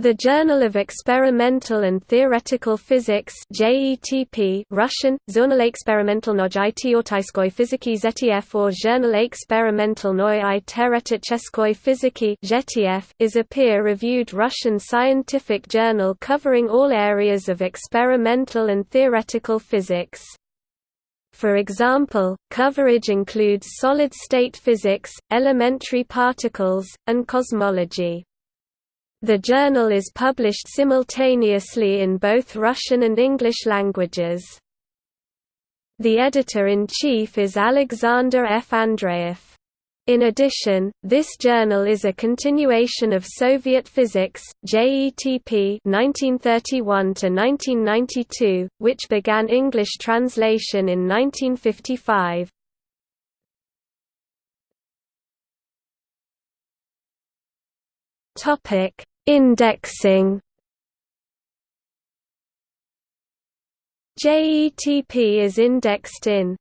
The Journal of Experimental and Theoretical Physics JETP Russian, Journalexperimentalnoj Teoretiskoy fiziki ZETF or Journal Experimentalnoy i fiziki ZETF, is a peer-reviewed Russian scientific journal covering all areas of experimental and theoretical physics. For example, coverage includes solid-state physics, elementary particles, and cosmology. The journal is published simultaneously in both Russian and English languages. The editor-in-chief is Alexander F. Andreev. In addition, this journal is a continuation of Soviet Physics JETP 1931 which began English translation in 1955. Indexing. JETP is indexed in